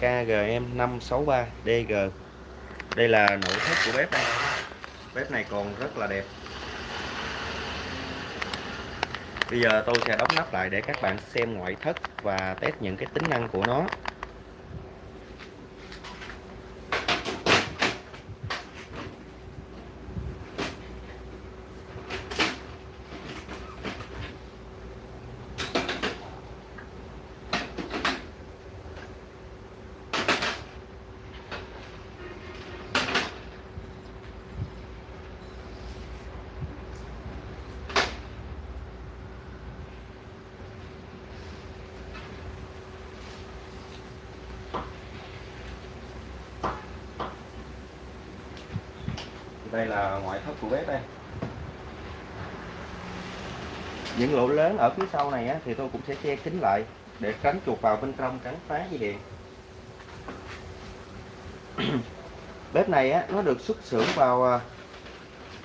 KGM563DG đây là nội thất của bếp đây bếp này còn rất là đẹp. Bây giờ tôi sẽ đóng nắp lại để các bạn xem ngoại thất và test những cái tính năng của nó. Đây là ngoại thất của bếp đây. Những lỗ lớn ở phía sau này á, thì tôi cũng sẽ che kín lại để tránh chuột vào bên trong tránh phá dây điện. Bếp này á, nó được xuất xưởng vào à,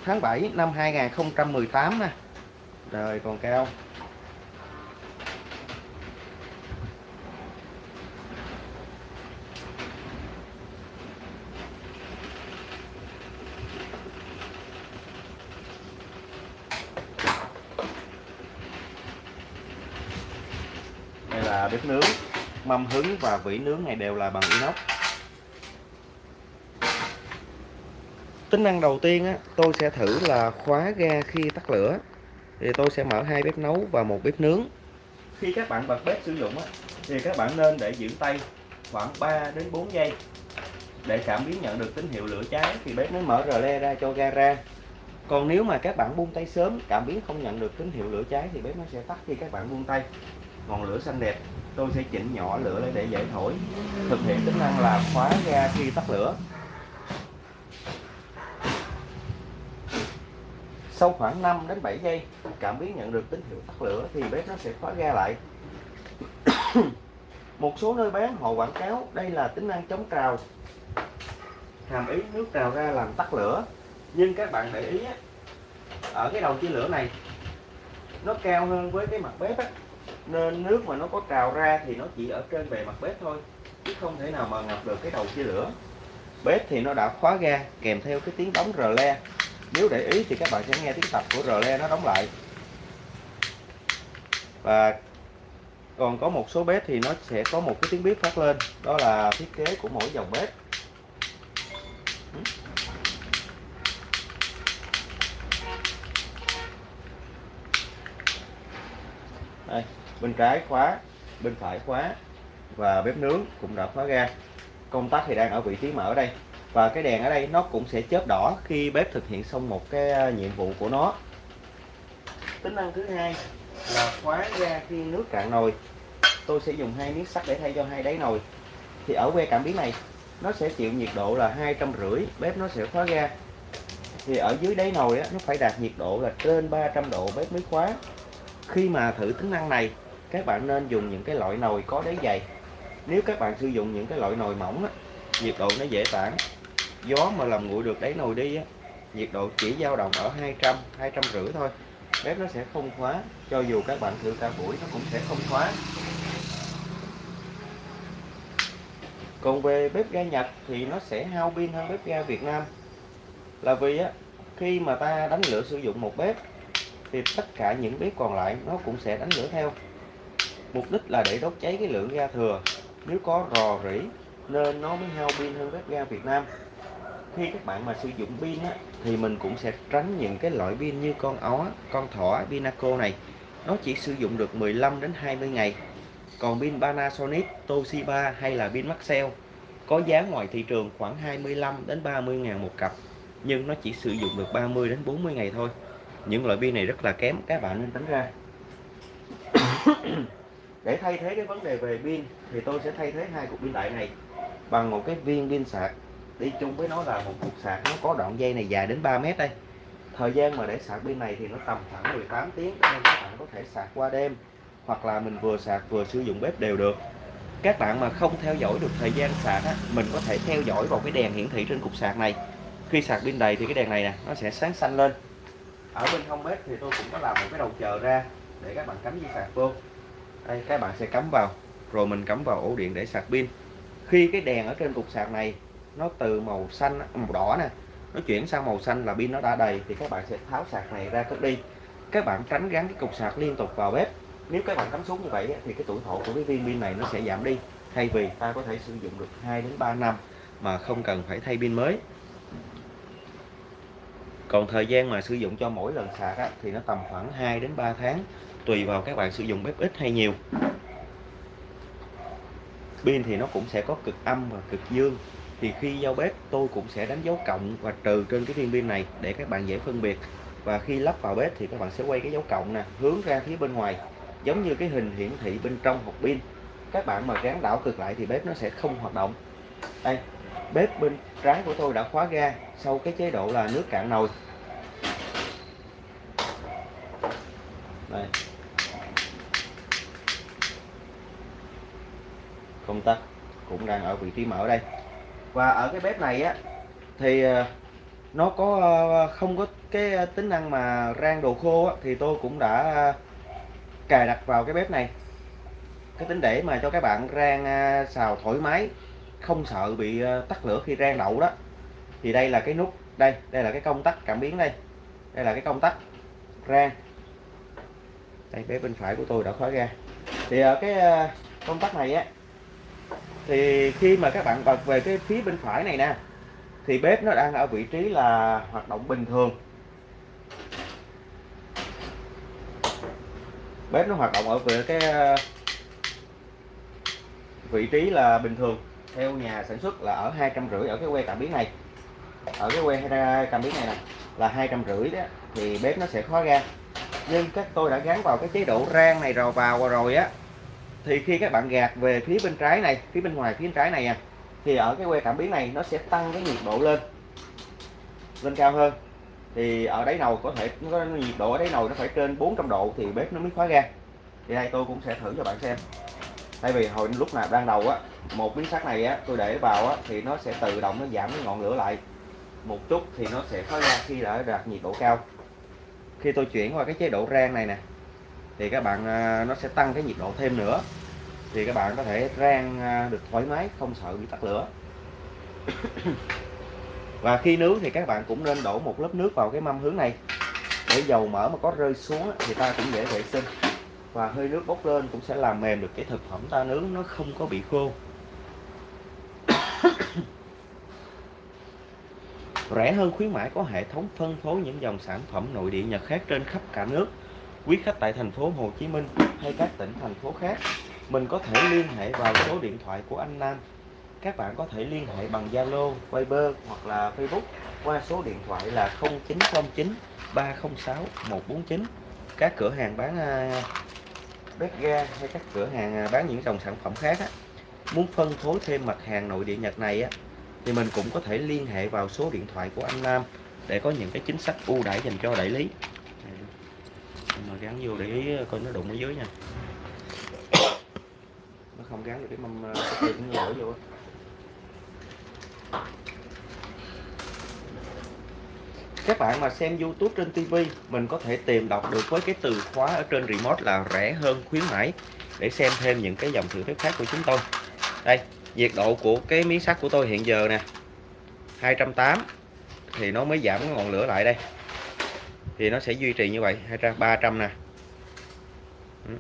tháng 7 năm 2018 nè. Rồi còn cao. Là bếp nướng mâm hứng và vỉ nướng này đều là bằng inox. Tính năng đầu tiên á, tôi sẽ thử là khóa ga khi tắt lửa. Thì tôi sẽ mở hai bếp nấu và một bếp nướng. Khi các bạn bật bếp sử dụng á, thì các bạn nên để giữ tay khoảng 3 đến 4 giây để cảm biến nhận được tín hiệu lửa cháy thì bếp mới mở rờ le ra cho ga ra. Còn nếu mà các bạn buông tay sớm cảm biến không nhận được tín hiệu lửa cháy thì bếp nó sẽ tắt khi các bạn buông tay ngọn lửa xanh đẹp tôi sẽ chỉnh nhỏ lửa lên để dễ thổi. Thực hiện tính năng là khóa ga khi tắt lửa. Sau khoảng 5 đến 7 giây cảm biến nhận được tín hiệu tắt lửa thì bếp nó sẽ khóa ga lại. Một số nơi bán họ quảng cáo đây là tính năng chống trào. Hàm ý nước trào ra làm tắt lửa. Nhưng các bạn để ý á, ở cái đầu chia lửa này nó cao hơn với cái mặt bếp á, nên nước mà nó có trào ra thì nó chỉ ở trên bề mặt bếp thôi, chứ không thể nào mà ngập được cái đầu chia lửa bếp thì nó đã khóa ga, kèm theo cái tiếng đóng rờ le. Nếu để ý thì các bạn sẽ nghe tiếng tập của rờ le nó đóng lại. Và còn có một số bếp thì nó sẽ có một cái tiếng bếp phát lên, đó là thiết kế của mỗi dòng bếp. Đây bên trái khóa bên phải khóa và bếp nướng cũng đã khóa ga công tắc thì đang ở vị trí mở đây. Và cái đèn ở đây nó cũng sẽ chớp đỏ khi bếp thực hiện xong một cái à, nhiệm vụ của nó. Tính năng thứ hai là khóa ga khi nước cạn nồi. Tôi sẽ dùng hai miếng sắt để thay cho hai đáy nồi. Thì ở que cảm biến này nó sẽ chịu nhiệt độ là hai trăm rưỡi bếp nó sẽ khóa ga thì ở dưới đáy nồi á, nó phải đạt nhiệt độ là trên 300 độ bếp mới khóa khi mà thử tính năng này các bạn nên dùng những cái loại nồi có đáy dày. Nếu các bạn sử dụng những cái loại nồi mỏng á, nhiệt độ nó dễ tản. Gió mà làm nguội được đáy nồi đi á, nhiệt độ chỉ dao động ở 200 200 rưỡi thôi. Bếp nó sẽ không khóa cho dù các bạn thử cả buổi nó cũng sẽ không khóa. Còn về bếp ga Nhật thì nó sẽ hao pin hơn bếp ga Việt Nam. Là vì á khi mà ta đánh lửa sử dụng một bếp thì tất cả những bếp còn lại nó cũng sẽ đánh lửa theo. Mục đích là để đốt cháy cái lượng ga thừa. Nếu có rò rỉ nên nó mới hao pin hơn bếp ga Việt Nam. Khi các bạn mà sử dụng pin á, thì mình cũng sẽ tránh những cái loại pin như con ó, con thỏ, Pinaco này. Nó chỉ sử dụng được 15 đến 20 ngày. Còn pin Panasonic, Toshiba hay là pin Maxell có giá ngoài thị trường khoảng 25 đến 30 ngàn một cặp nhưng nó chỉ sử dụng được 30 đến 40 ngày thôi những loại pin này rất là kém các bạn nên tránh ra. Để thay thế cái vấn đề về pin thì tôi sẽ thay thế hai cục pin đại này bằng một cái viên pin sạc. Đi chung với nó là một cục sạc nó có đoạn dây này dài đến 3 mét đây. Thời gian mà để sạc pin này thì nó tầm khoảng 18 tiếng nên các bạn có thể sạc qua đêm hoặc là mình vừa sạc vừa sử dụng bếp đều được. Các bạn mà không theo dõi được thời gian sạc á, mình có thể theo dõi vào cái đèn hiển thị trên cục sạc này. Khi sạc pin đầy thì cái đèn này nè nó sẽ sáng xanh lên ở bên hông bếp thì tôi cũng có làm một cái đầu chờ ra để các bạn cắm dây sạc vô. Đây, các bạn sẽ cắm vào, rồi mình cắm vào ổ điện để sạc pin. Khi cái đèn ở trên cục sạc này nó từ màu xanh à, màu đỏ nè, nó chuyển sang màu xanh là pin nó đã đầy thì các bạn sẽ tháo sạc này ra cất đi. Các bạn tránh gắn cái cục sạc liên tục vào bếp. Nếu các bạn cắm xuống như vậy thì cái tuổi thọ của cái viên pin này nó sẽ giảm đi, thay vì ta có thể sử dụng được 2 đến 3 năm mà không cần phải thay pin mới còn thời gian mà sử dụng cho mỗi lần sạc á, thì nó tầm khoảng 2 đến 3 tháng tùy vào các bạn sử dụng bếp ít hay nhiều. Pin thì nó cũng sẽ có cực âm và cực dương. Thì khi giao bếp tôi cũng sẽ đánh dấu cộng và trừ trên cái viên pin này để các bạn dễ phân biệt. Và khi lắp vào bếp thì các bạn sẽ quay cái dấu cộng nè hướng ra phía bên ngoài giống như cái hình hiển thị bên trong hộp pin. Các bạn mà gắn đảo cực lại thì bếp nó sẽ không hoạt động. Đây bếp bên trái của tôi đã khóa ga sau cái chế độ là nước cạn nồi. Đây. Công tắc cũng đang ở vị trí mở đây. Và ở cái bếp này á thì ờ, nó có ờ, không có cái tính năng mà rang đồ khô á, thì tôi cũng đã ờ, cài đặt vào cái bếp này. Cái tính để mà cho các bạn rang xào thoải mái không sợ bị ờ, tắt lửa khi rang đậu đó. Thì đây là cái nút, đây đây là cái công tắc cảm biến đây. Đây là cái công tắc rang. Đây bếp bên phải của tôi đã khóa ra. Thì ờ, cái ờ, công tắc này á, thì khi mà các bạn bật về cái phía bên phải này nè, thì bếp nó đang ở vị trí là hoạt động bình thường. Bếp nó hoạt động ở về cái vị trí là bình thường theo nhà sản xuất là ở hai trăm rưỡi ở cái que cảm biến này. Ở cái que cảm biến này nè, là hai trăm rưỡi đó, thì bếp nó sẽ khóa ra. Nhưng các tôi đã gắn vào cái chế độ rang này rồi, vào rồi á, thì khi các bạn gạt về phía bên trái này, phía bên ngoài, phía bên trái này à thì ở cái que cảm biến này nó sẽ tăng cái nhiệt độ lên lên cao hơn. Thì ở đáy nồi có thể có nhiệt độ ở đáy nồi nó phải trên 400 độ thì bếp nó mới khóa ga thì đây tôi cũng sẽ thử cho bạn xem tại vì hồi lúc nào ban đầu á, một miếng sắt này á, tôi để vào á, thì nó sẽ tự động nó giảm cái ngọn lửa lại. Một chút thì nó sẽ khóa ra khi đã đạt nhiệt độ cao. Khi tôi chuyển qua cái chế độ rang này nè, thì các bạn à, nó sẽ tăng cái nhiệt độ thêm nữa. Thì các bạn có thể rang à, được thoải mái, không sợ bị tắt lửa. Và khi nướng thì các bạn cũng nên đổ một lớp nước vào cái mâm hướng này. Để dầu mỡ mà có rơi xuống thì ta cũng dễ vệ sinh và hơi nước bốc lên cũng sẽ làm mềm được cái thực phẩm ta nướng nó không có bị khô. Rẻ hơn khuyến mãi có hệ thống phân phối những dòng sản phẩm nội địa Nhật khác trên khắp cả nước. Quý khách tại thành phố Hồ Chí Minh hay các tỉnh thành phố khác mình có thể liên hệ vào số điện thoại của anh Nam. Các bạn có thể liên hệ bằng Zalo, Viber hoặc là Facebook qua số điện thoại là 0909 306 149 các cửa hàng bán à, bếp ga hay các cửa hàng à, bán những dòng sản phẩm khác á, muốn phân phối thêm mặt hàng nội địa Nhật này á, thì mình cũng có thể liên hệ vào số điện thoại của anh Nam để có những cái chính sách ưu đãi dành cho đại lý. Mà gắn vô để ý coi nó đụng ở dưới nha. Nó không gắn được cái mâm cái tiền nó lỗi vô các bạn mà xem YouTube trên TV mình có thể tìm đọc được với cái từ khóa ở trên remote là rẻ hơn khuyến mãi. Để xem thêm những cái dòng thử thách khác của chúng tôi. Đây, nhiệt độ của cái miếng sắt của tôi hiện giờ nè 280 thì nó mới giảm ngọn lửa lại đây. Thì nó sẽ duy trì như vậy 200 300 nè. Ừ.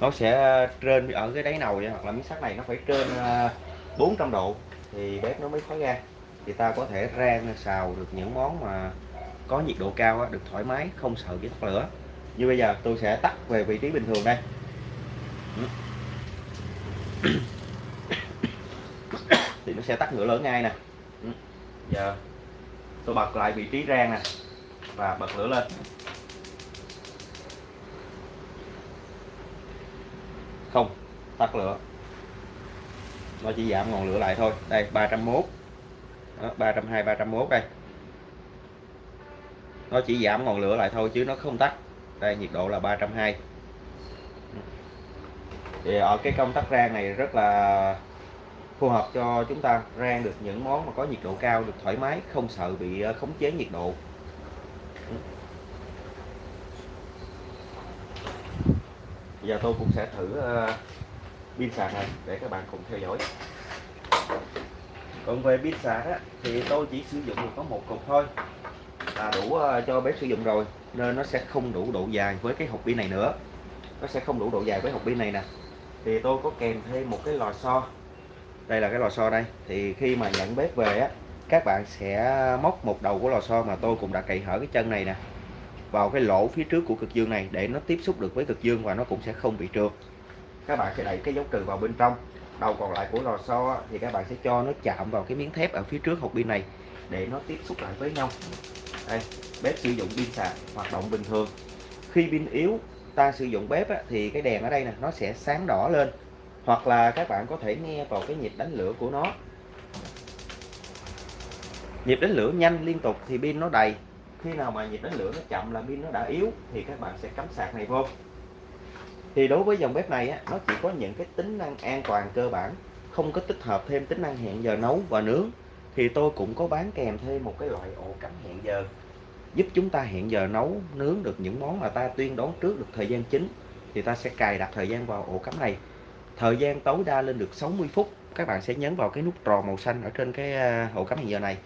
Nó sẽ ờ, trên ở cái đáy nồi hoặc là miếng sắt này nó phải trên ờ, 400 độ thì bếp nó mới khói ra thì ta có thể rang xào được những món mà có nhiệt độ cao được thoải mái, không sợ bị tắt lửa. Như bây giờ, tôi sẽ tắt về vị trí bình thường đây. Thì nó sẽ tắt lửa lớn ngay nè. Giờ, tôi bật lại vị trí rang nè, và bật lửa lên. Không, tắt lửa. Nó chỉ giảm ngọn lửa lại thôi. Đây 301 đó, 320 301 đây. Nó chỉ giảm ngọn lửa lại thôi chứ nó không tắt. Đây nhiệt độ là 320 thì ở cái công tắc rang này rất là phù hợp cho chúng ta rang được những món mà có nhiệt độ cao được thoải mái không sợ bị ờ, khống chế nhiệt độ. Giờ tôi cũng sẽ thử ờ, pin sạc này để các bạn cùng theo dõi còn về pin sạc á, thì tôi chỉ sử dụng được có một cục thôi. Là đủ ờ, cho bếp sử dụng rồi nên nó sẽ không đủ độ dài với cái hộp pin này nữa. Nó sẽ không đủ độ dài với hộp pin này nè. Thì tôi có kèm thêm một cái lò xo. Đây là cái lò xo đây. Thì khi mà nhận bếp về á các bạn sẽ móc một đầu của lò xo mà tôi cũng đã cậy hở cái chân này nè vào cái lỗ phía trước của cực dương này để nó tiếp xúc được với cực dương và nó cũng sẽ không bị trượt. Các bạn sẽ đẩy cái dấu trừ vào bên trong đầu còn lại của lò xo thì các bạn sẽ cho nó chạm vào cái miếng thép ở phía trước hộp pin này để nó tiếp xúc lại với nhau. Đây bếp sử dụng pin sạc hoạt động bình thường. Khi pin yếu ta sử dụng bếp á, thì cái đèn ở đây nè nó sẽ sáng đỏ lên. Hoặc là các bạn có thể nghe vào cái nhịp đánh lửa của nó. Nhịp đánh lửa nhanh liên tục thì pin nó đầy. Khi nào mà nhịp đánh lửa nó chậm là pin nó đã yếu thì các bạn sẽ cắm sạc này vô thì đối với dòng bếp này á, nó chỉ có những cái tính năng an toàn cơ bản không có tích hợp thêm tính năng hẹn giờ nấu và nướng. Thì tôi cũng có bán kèm thêm một cái loại ổ cắm hẹn giờ giúp chúng ta hẹn giờ nấu nướng được những món mà ta tuyên đoán trước được thời gian chính. Thì ta sẽ cài đặt thời gian vào ổ cắm này. Thời gian tối đa lên được 60 phút. Các bạn sẽ nhấn vào cái nút tròn màu xanh ở trên cái à, ổ cắm hẹn giờ này.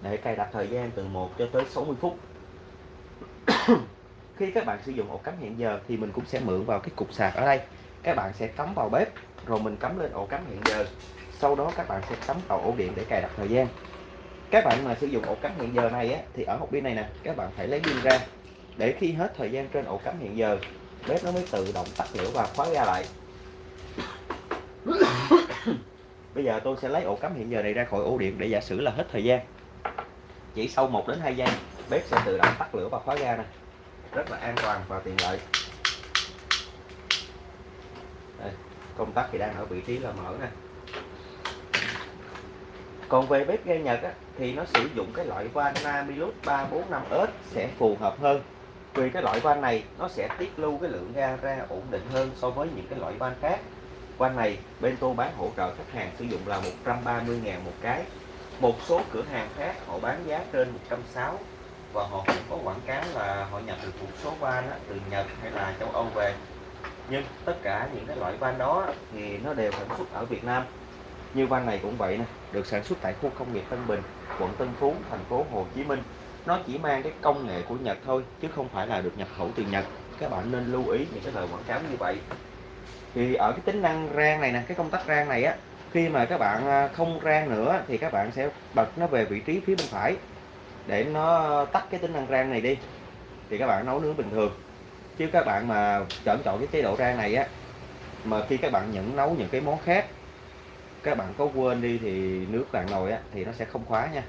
Để cài đặt thời gian từ 1 cho tới 60 phút khi các bạn sử dụng ổ cắm hẹn giờ thì mình cũng sẽ mượn vào cái cục sạc ở đây. Các bạn sẽ cắm vào bếp rồi mình cắm lên ổ cắm hẹn giờ. Sau đó các bạn sẽ cắm vào ổ điện để cài đặt thời gian. Các bạn mà sử dụng ổ cắm hẹn giờ này á, thì ở hộp pin này nè các bạn phải lấy pin ra. Để khi hết thời gian trên ổ cắm hẹn giờ bếp nó mới tự động tắt lửa và khóa ra lại. Bây giờ tôi sẽ lấy ổ cắm hẹn giờ này ra khỏi ổ điện để giả sử là hết thời gian. Chỉ sau 1 đến 2 giây bếp sẽ tự động tắt lửa và khóa ra nè rất là an toàn và tiện lợi. Đây, công tắc thì đang ở vị trí là mở nè. Còn về bếp ga Nhật á, thì nó sử dụng cái loại van Namilus 345S sẽ phù hợp hơn. Vì cái loại van này nó sẽ tiết lưu cái lượng ga ra ổn định hơn so với những cái loại van khác. Van này bên tôi bán hỗ trợ khách hàng sử dụng là 130.000 một cái. Một số cửa hàng khác họ bán giá trên 160 và họ cũng có quảng cáo là họ nhập được một số van từ Nhật hay là châu Âu về. Nhưng tất cả những cái loại van đó thì nó đều sản xuất ở Việt Nam. Như van này cũng vậy nè, được sản xuất tại khu công nghiệp Tân Bình, quận Tân Phú, thành phố Hồ Chí Minh. Nó chỉ mang cái công nghệ của Nhật thôi, chứ không phải là được nhập khẩu từ Nhật. Các bạn nên lưu ý những cái lời quảng cáo như vậy. Thì ở cái tính năng rang này nè, cái công tắc rang này á, khi mà các bạn à, không rang nữa thì các bạn sẽ bật nó về vị trí phía bên phải để nó tắt cái tính năng rang này đi. Thì các bạn nấu nướng bình thường. Chứ các bạn mà chọn chọn cái chế độ rang này á, mà khi các bạn nhận nấu những cái món khác, các bạn có quên đi thì nước bạn nồi á, thì nó sẽ không khóa nha.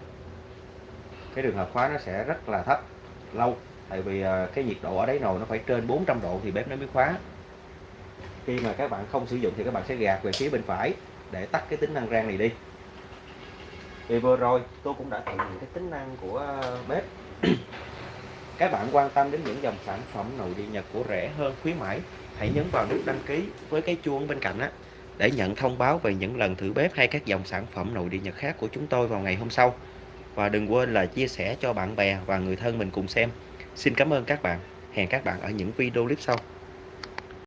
Cái trường hợp khóa nó sẽ rất là thấp, lâu. Tại vì à, cái nhiệt độ ở đấy nồi nó phải trên 400 độ thì bếp nó mới khóa. Khi mà các bạn không sử dụng thì các bạn sẽ gạt về phía bên phải để tắt cái tính năng rang này đi thì vừa rồi, tôi cũng đã tận dụng cái tính năng của ờ, bếp. Các bạn quan tâm đến những dòng sản phẩm nội địa Nhật của rẻ hơn, khuyến mãi, hãy nhấn vào nút đăng ký với cái chuông bên cạnh á, để nhận thông báo về những lần thử bếp hay các dòng sản phẩm nội địa Nhật khác của chúng tôi vào ngày hôm sau. Và đừng quên là chia sẻ cho bạn bè và người thân mình cùng xem. Xin cảm ơn các bạn. Hẹn các bạn ở những video clip sau.